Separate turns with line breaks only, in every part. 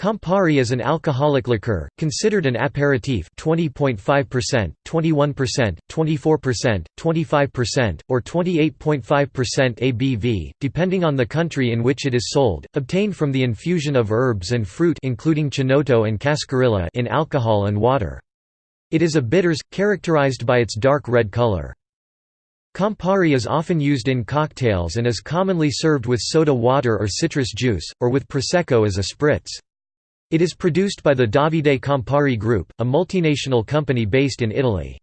Campari is an alcoholic liqueur, considered an aperitif 20.5%, 21%, 24%, 25%, or 28.5% ABV, depending on the country in which it is sold, obtained from the infusion of herbs and fruit including chinotto and cascarilla in alcohol and water. It is a bitters, characterized by its dark red color. Campari is often used in cocktails and is commonly served with soda water or citrus juice, or with Prosecco as a spritz. It is produced by the Davide Campari Group, a multinational company based in Italy.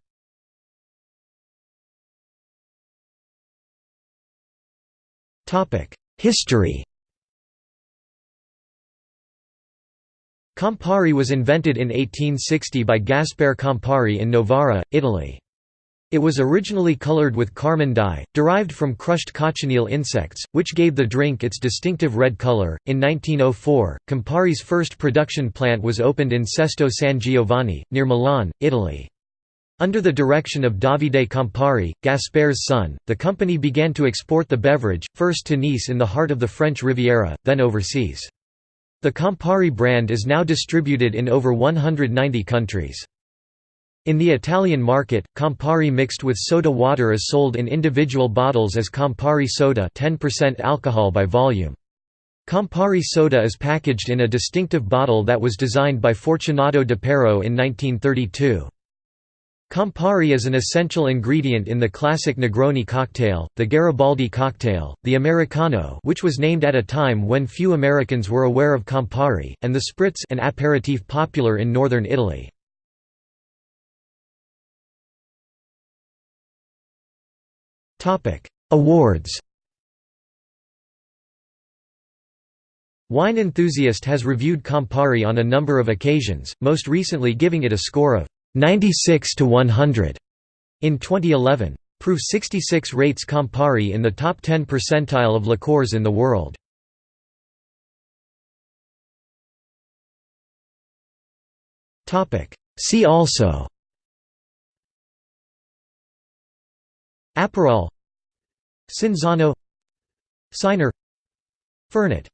History Campari was invented in 1860 by Gaspare Campari in Novara, Italy. It was originally colored with carmine dye, derived from crushed cochineal insects, which gave the drink its distinctive red color. In 1904, Campari's first production plant was opened in Sesto San Giovanni, near Milan, Italy. Under the direction of Davide Campari, Gaspare's son, the company began to export the beverage, first to Nice in the heart of the French Riviera, then overseas. The Campari brand is now distributed in over 190 countries. In the Italian market, Campari mixed with soda water is sold in individual bottles as Campari soda 10% alcohol by volume. Campari soda is packaged in a distinctive bottle that was designed by Fortunato Depero in 1932. Campari is an essential ingredient in the classic Negroni cocktail, the Garibaldi cocktail, the Americano which was named at a time when few Americans were aware of Campari, and the Spritz an aperitif popular in northern Italy. Awards Wine Enthusiast has reviewed Campari on a number of occasions, most recently giving it a score of 96 to 100 in 2011. Proof 66 rates Campari in the top 10 percentile of liqueurs in the world. See also Aperol Cinzano Cynar Fernet